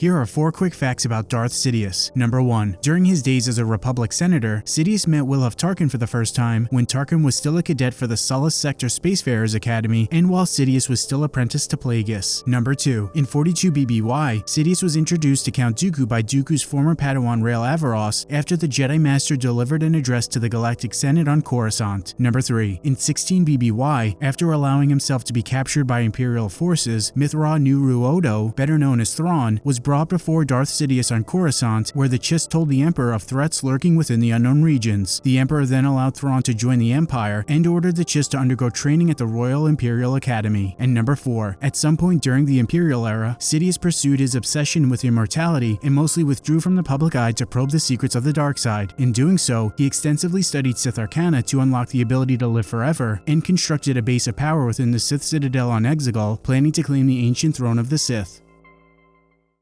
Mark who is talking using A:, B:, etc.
A: Here are four quick facts about Darth Sidious. Number 1. During his days as a Republic senator, Sidious met Wilhuff Tarkin for the first time when Tarkin was still a cadet for the Sullust Sector Spacefarers Academy and while Sidious was still apprenticed to Plagueis. Number 2. In 42 BBY, Sidious was introduced to Count Dooku by Dooku's former Padawan Rael Averross after the Jedi Master delivered an address to the Galactic Senate on Coruscant. Number 3. In 16 BBY, after allowing himself to be captured by Imperial forces, Mitth'raw'nuruodo, better known as Thrawn, was brought before Darth Sidious on Coruscant, where the Chiss told the Emperor of threats lurking within the unknown regions. The Emperor then allowed Thrawn to join the Empire and ordered the Chiss to undergo training at the Royal Imperial Academy. And number 4. At some point during the Imperial era, Sidious pursued his obsession with immortality and mostly withdrew from the public eye to probe the secrets of the dark side. In doing so, he extensively studied Sith Arcana to unlock the ability to live forever and constructed a base of power within the Sith Citadel on Exegol, planning to claim the ancient throne of the Sith.